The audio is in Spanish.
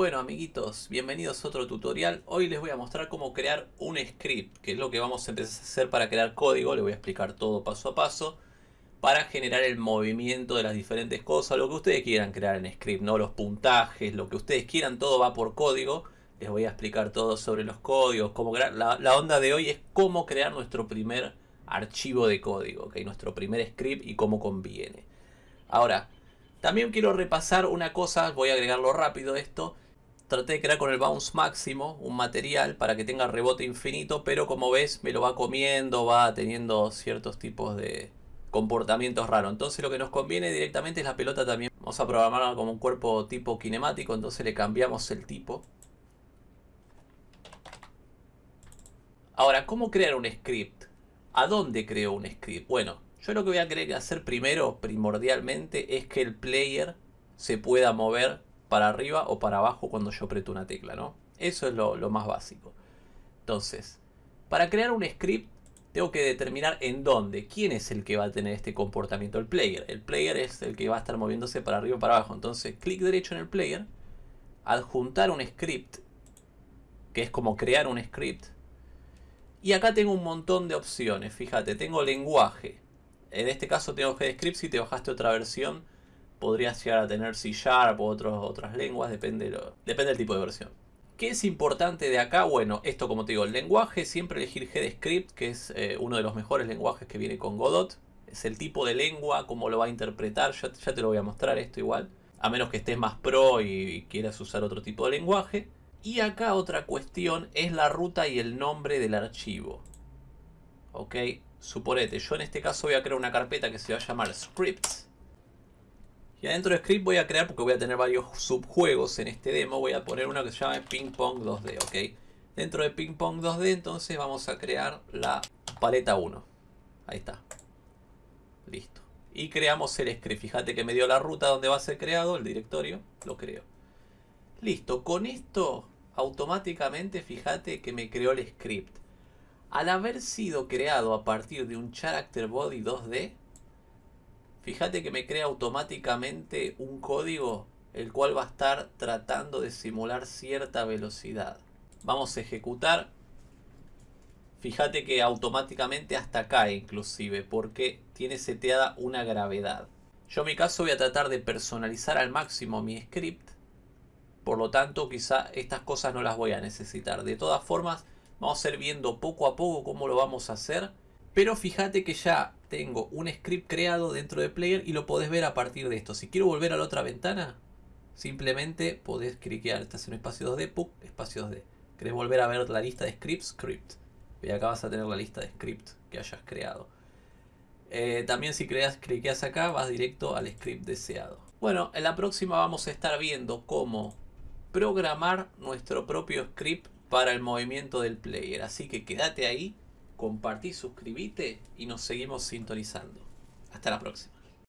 Bueno amiguitos, bienvenidos a otro tutorial. Hoy les voy a mostrar cómo crear un script, que es lo que vamos a empezar a hacer para crear código. Les voy a explicar todo paso a paso para generar el movimiento de las diferentes cosas, lo que ustedes quieran crear en script, no los puntajes, lo que ustedes quieran, todo va por código. Les voy a explicar todo sobre los códigos, crear. La, onda de hoy es cómo crear nuestro primer archivo de código, ¿okay? nuestro primer script y cómo conviene. Ahora, también quiero repasar una cosa, voy a agregarlo rápido esto. Traté de crear con el bounce máximo un material para que tenga rebote infinito, pero como ves me lo va comiendo, va teniendo ciertos tipos de comportamientos raros. Entonces lo que nos conviene directamente es la pelota también. Vamos a programarla como un cuerpo tipo kinemático, entonces le cambiamos el tipo. Ahora, ¿cómo crear un script? ¿A dónde creo un script? Bueno, yo lo que voy a querer hacer primero, primordialmente, es que el player se pueda mover para arriba o para abajo cuando yo aprieto una tecla, ¿no? Eso es lo, más básico. Entonces, para crear un script, tengo que determinar en dónde, quién es el que va a tener este comportamiento, el player. El player es el que va a estar moviéndose para arriba o para abajo. Entonces, clic derecho en el player, adjuntar un script, que es como crear un script. Y acá tengo un montón de opciones, fíjate, tengo lenguaje, en este caso tengo GDScript, si te bajaste otra versión podrías llegar a tener C Sharp o otras lenguas, depende, depende del tipo de versión. ¿Qué es importante de acá? Bueno, esto como te digo, el lenguaje, siempre elegir GDScript, que es eh, uno de los mejores lenguajes que viene con Godot. Es el tipo de lengua, cómo lo va a interpretar, ya, te lo voy a mostrar esto igual. A menos que estés más pro y quieras usar otro tipo de lenguaje. Y acá otra cuestión es la ruta y el nombre del archivo. ¿Ok? Suponete, yo en este caso voy a crear una carpeta que se va a llamar scripts. Y adentro de script voy a crear, porque voy a tener varios subjuegos en este demo, voy a poner uno que se llama ping pong 2D, ¿ok? Dentro de ping pong 2D entonces vamos a crear la paleta 1. Ahí está. Listo. Y creamos el script. Fíjate que me dio la ruta donde va a ser creado, el directorio, lo creo. Listo, con esto automáticamente fíjate que me creó el script. Al haber sido creado a partir de un Character Body 2D, fíjate que me crea automáticamente un código el cual va a estar tratando de simular cierta velocidad. Vamos a ejecutar. Fíjate que automáticamente hasta cae inclusive porque tiene seteada una gravedad. Yo en mi caso voy a tratar de personalizar al máximo mi script. Por lo tanto quizá estas cosas no las voy a necesitar. De todas formas Vamos a ir viendo poco a poco cómo lo vamos a hacer. Pero fíjate que ya tengo un script creado dentro de Player y lo podés ver a partir de esto. Si quiero volver a la otra ventana, simplemente podés cliquear. Estás en un espacio 2D, ¡pum! espacio 2D. ¿Querés volver a ver la lista de scripts? Script. Y acá vas a tener la lista de script que hayas creado. Eh, también si creas, cliqueas acá, vas directo al script deseado. Bueno, en la próxima vamos a estar viendo cómo programar nuestro propio script para el movimiento del player. Así que quédate ahí, compartí, suscríbete y nos seguimos sintonizando. Hasta la próxima.